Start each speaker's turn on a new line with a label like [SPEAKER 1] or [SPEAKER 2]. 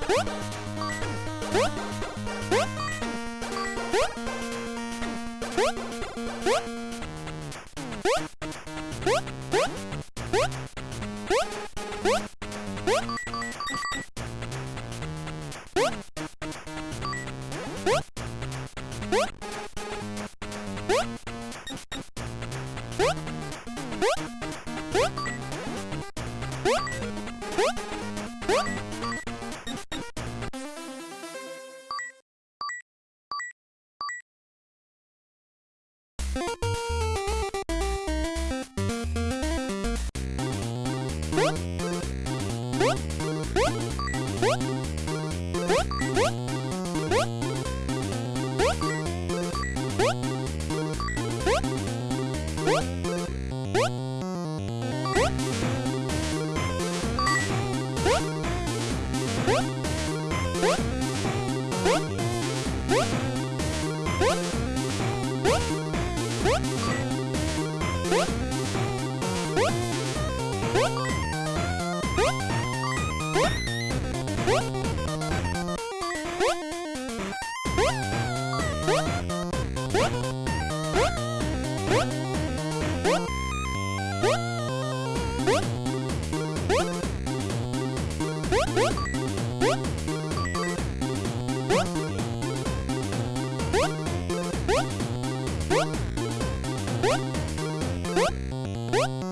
[SPEAKER 1] What? What? What?
[SPEAKER 2] What?